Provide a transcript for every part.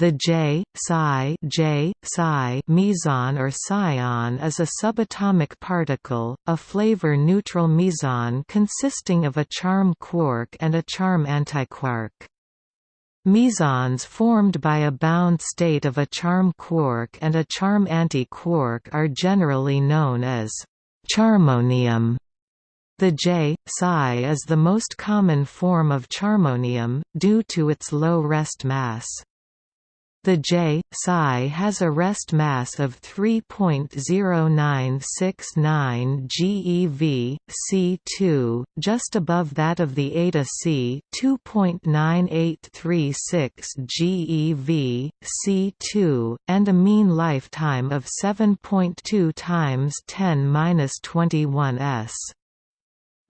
The J, psi, J, psi meson or psion is a subatomic particle, a flavor-neutral meson consisting of a charm quark and a charm antiquark. Mesons formed by a bound state of a charm quark and a charm antiquark are generally known as charmonium. The J, psi is the most common form of charmonium, due to its low rest mass. The J psi has a rest mass of 3.0969 GeV, C2, just above that of the Eta C 2.9836 GeV, C2, and a mean lifetime of 7.2 times 10^-21 s.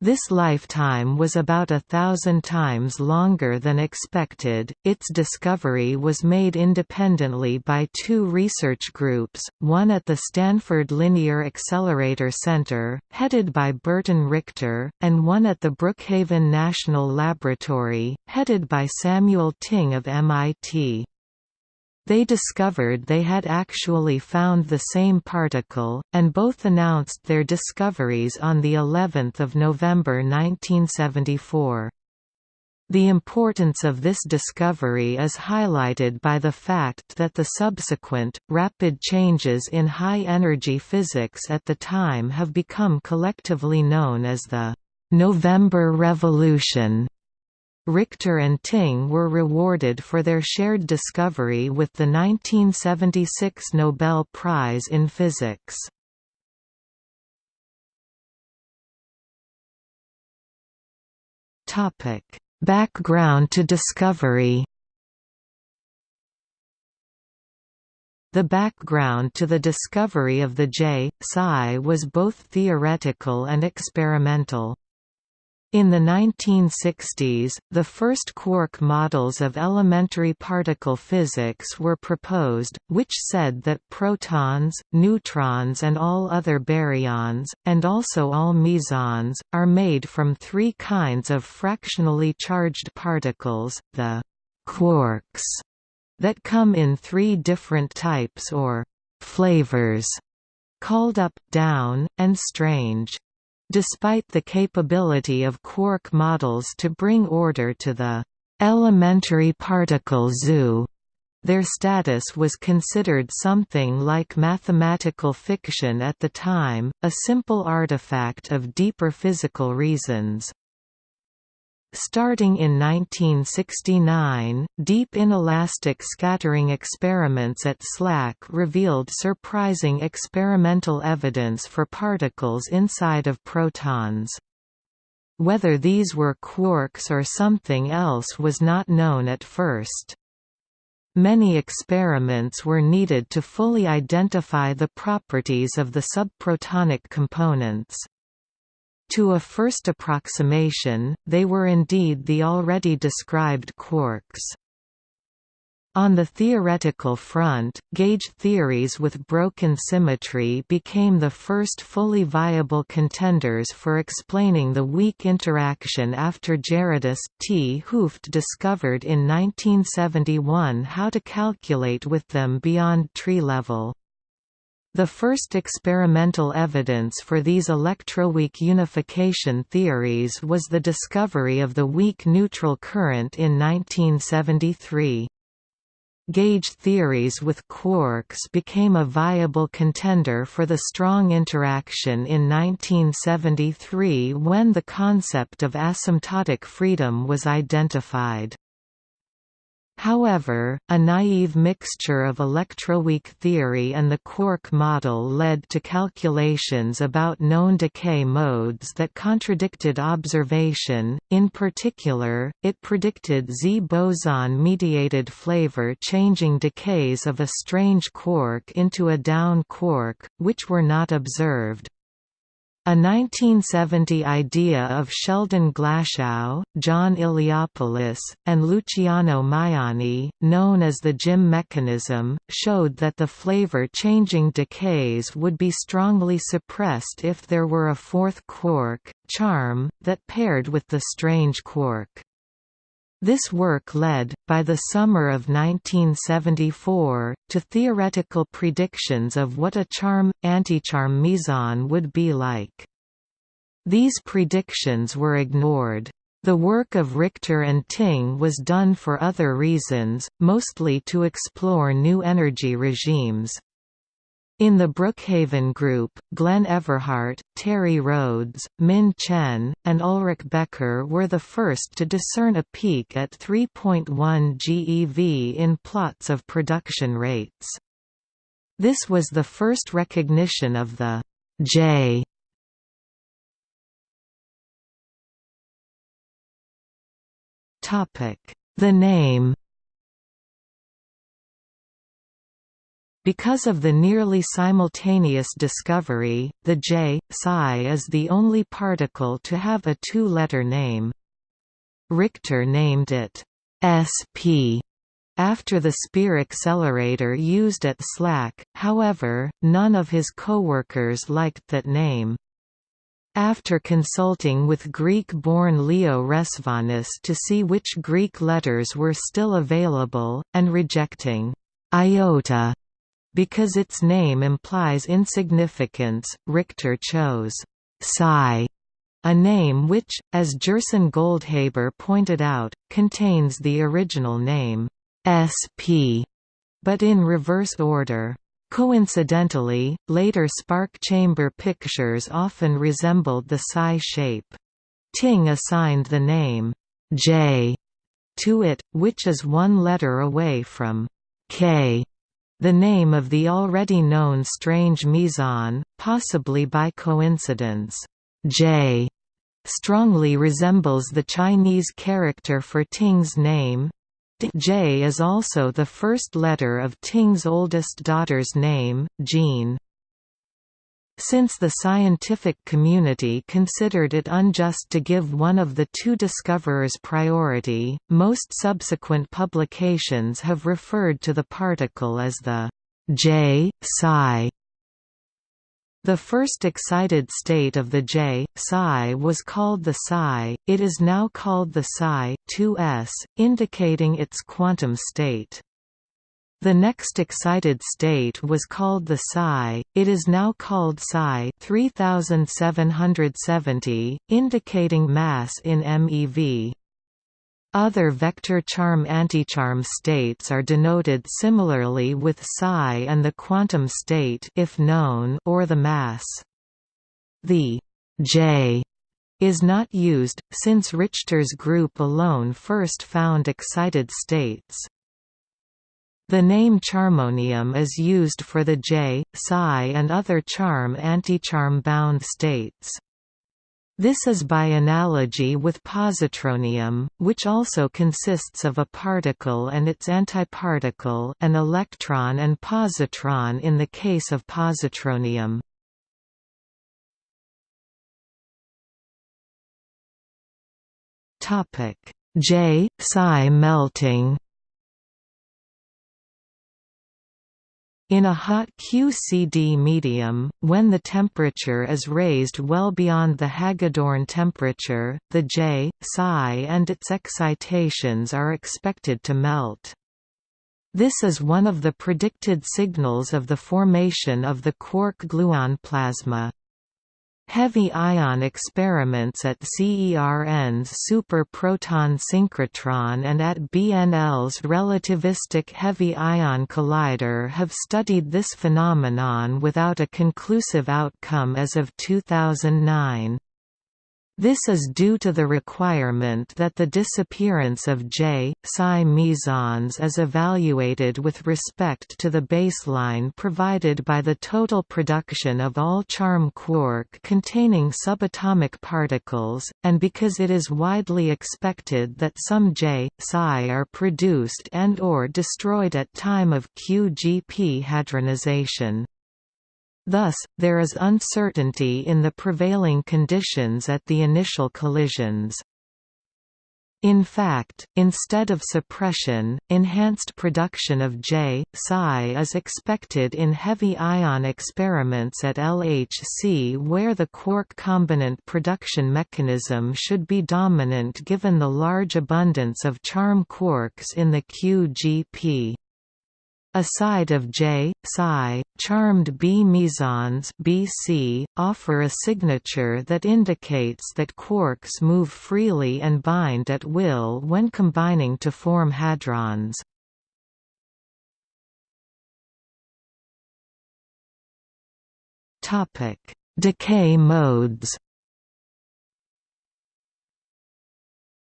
This lifetime was about a thousand times longer than expected. Its discovery was made independently by two research groups, one at the Stanford Linear Accelerator Center, headed by Burton Richter, and one at the Brookhaven National Laboratory, headed by Samuel Ting of MIT. They discovered they had actually found the same particle, and both announced their discoveries on the 11th of November 1974. The importance of this discovery is highlighted by the fact that the subsequent, rapid changes in high-energy physics at the time have become collectively known as the «November Revolution». Richter and Ting were rewarded for their shared discovery with the 1976 Nobel Prize in Physics. Background to discovery The background to the discovery of the J, psi was both theoretical and experimental. In the 1960s, the first quark models of elementary particle physics were proposed, which said that protons, neutrons and all other baryons, and also all mesons, are made from three kinds of fractionally charged particles, the quarks, that come in three different types or flavors, called up, down, and strange. Despite the capability of quark models to bring order to the elementary particle zoo, their status was considered something like mathematical fiction at the time, a simple artifact of deeper physical reasons. Starting in 1969, deep inelastic scattering experiments at SLAC revealed surprising experimental evidence for particles inside of protons. Whether these were quarks or something else was not known at first. Many experiments were needed to fully identify the properties of the subprotonic components. To a first approximation, they were indeed the already described quarks. On the theoretical front, gauge theories with broken symmetry became the first fully viable contenders for explaining the weak interaction after Gerardus 't Hooft discovered in 1971 how to calculate with them beyond tree level. The first experimental evidence for these electroweak unification theories was the discovery of the weak neutral current in 1973. Gauge theories with quarks became a viable contender for the strong interaction in 1973 when the concept of asymptotic freedom was identified. However, a naive mixture of electroweak theory and the quark model led to calculations about known decay modes that contradicted observation, in particular, it predicted Z boson-mediated flavor-changing decays of a strange quark into a down quark, which were not observed. A 1970 idea of Sheldon Glashow, John Iliopoulos, and Luciano Maiani, known as the GIM mechanism, showed that the flavor-changing decays would be strongly suppressed if there were a fourth quark, charm, that paired with the strange quark. This work led, by the summer of 1974, to theoretical predictions of what a charm-anticharm meson would be like. These predictions were ignored. The work of Richter and Ting was done for other reasons, mostly to explore new energy regimes. In the Brookhaven Group, Glenn Everhart, Terry Rhodes, Min Chen, and Ulrich Becker were the first to discern a peak at 3.1 GeV in plots of production rates. This was the first recognition of the J The name Because of the nearly simultaneous discovery, the J, psi is the only particle to have a two-letter name. Richter named it SP after the SPEAR accelerator used at SLAC, however, none of his coworkers liked that name. After consulting with Greek-born Leo Resvanis to see which Greek letters were still available, and rejecting iota because its name implies insignificance, Richter chose psi, a name which, as Gerson Goldhaber pointed out, contains the original name SP, but in reverse order. Coincidentally, later spark chamber pictures often resembled the psi shape. Ting assigned the name J to it, which is one letter away from K the name of the already known strange meson, possibly by coincidence, J, strongly resembles the Chinese character for Ting's name. J is also the first letter of Ting's oldest daughter's name, Jean. Since the scientific community considered it unjust to give one of the two discoverers priority, most subsequent publications have referred to the particle as the J psi. The first excited state of the J psi was called the psi. It is now called the psi 2s, indicating its quantum state. The next excited state was called the psi, it is now called psi 3770, indicating mass in MeV. Other vector charm-anticharm states are denoted similarly with psi and the quantum state if known or the mass. The J is not used, since Richter's group alone first found excited states. The name charmonium is used for the J, psi and other charm-anticharm bound states. This is by analogy with positronium, which also consists of a particle and its antiparticle an electron and positron in the case of positronium. J psi melting In a hot QCD medium, when the temperature is raised well beyond the Hagedorn temperature, the J, psi and its excitations are expected to melt. This is one of the predicted signals of the formation of the quark-gluon plasma. Heavy ion experiments at CERN's Super Proton Synchrotron and at BNL's Relativistic Heavy Ion Collider have studied this phenomenon without a conclusive outcome as of 2009. This is due to the requirement that the disappearance of J, psi mesons is evaluated with respect to the baseline provided by the total production of all charm quark containing subatomic particles, and because it is widely expected that some J, psi are produced and or destroyed at time of QGP hadronization. Thus, there is uncertainty in the prevailing conditions at the initial collisions. In fact, instead of suppression, enhanced production of J, psi is expected in heavy ion experiments at LHC where the quark combinant production mechanism should be dominant given the large abundance of charm quarks in the QGP. Aside of J, psi, charmed B mesons BC, offer a signature that indicates that quarks move freely and bind at will when combining to form hadrons. Decay modes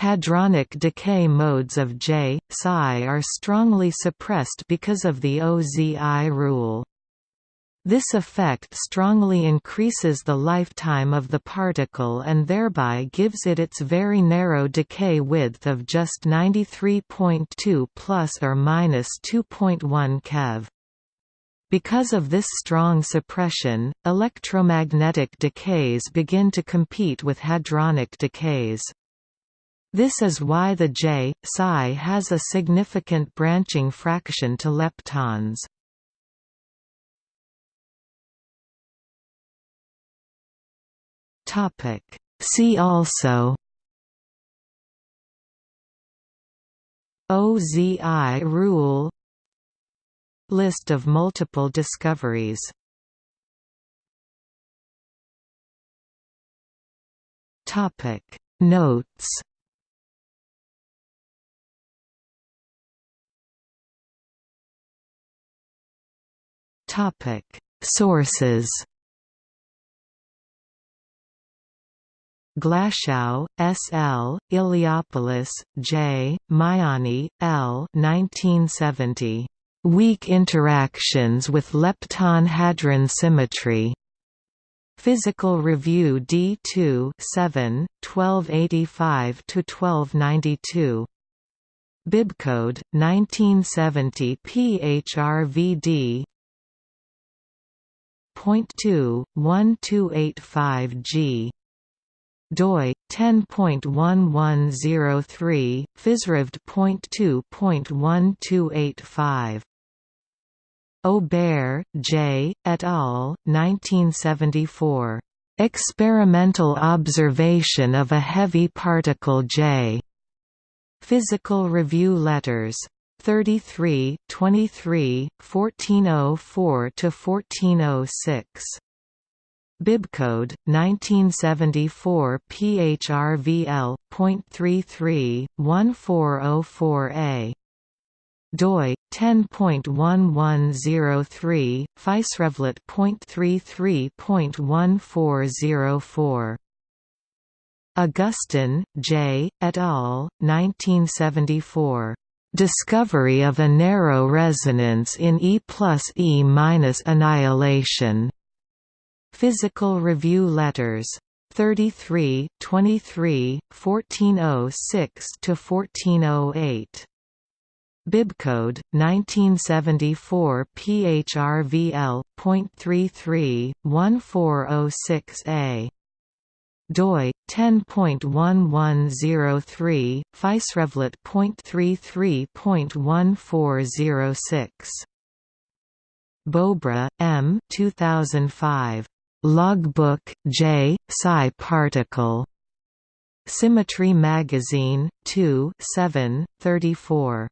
Hadronic decay modes of J, psi are strongly suppressed because of the OZI rule. This effect strongly increases the lifetime of the particle and thereby gives it its very narrow decay width of just 93.2 plus or minus 2.1 keV. Because of this strong suppression, electromagnetic decays begin to compete with hadronic decays. This is why the J, psi has a significant branching fraction to leptons. Topic See also OZI rule List of multiple discoveries Topic Notes Topic Sources Glashow, S. L., Iliopoulos, J., Maiani, L. 1970. Weak interactions with lepton-hadron symmetry. Physical Review D2 7, 1285–1292. Bibcode, 1970 PHRVD 12 G doi 10.1103 physrevd.2.1285 Aubert, J. et al. 1974. Experimental observation of a heavy particle J. Physical Review Letters. 33, 23, 1404 to 1406. Bibcode 1974 PHRVL.33 1404A doi 10.1103 physrevlet.33.1404 Augustin, J., et al., 1974. Discovery of a narrow resonance in E plus E minus annihilation. Physical Review Letters. 33, 23, 1406–1408. Bibcode 1974 PHRVL.33 1406A doi 10.1103 physrevlet.33.1406 Bobra, M. 2005. Logbook J. Psi particle. Symmetry Magazine, 2 7, 34.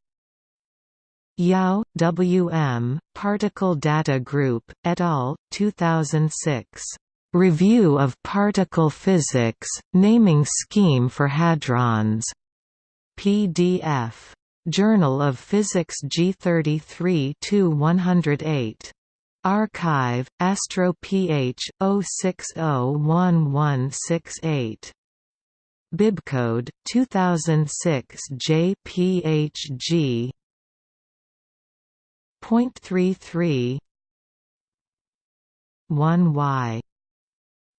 Yao, W. M., Particle Data Group, et al., 2006. Review of Particle Physics, Naming Scheme for Hadrons. PDF. Journal of Physics G33 108. Archive, Astro PH, 0601168. Bibcode, 2006 JPHG. Point three three 1Y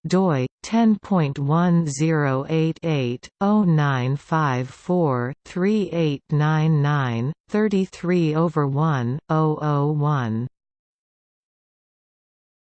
doi 10.1088/0954-3899 33 over 1 001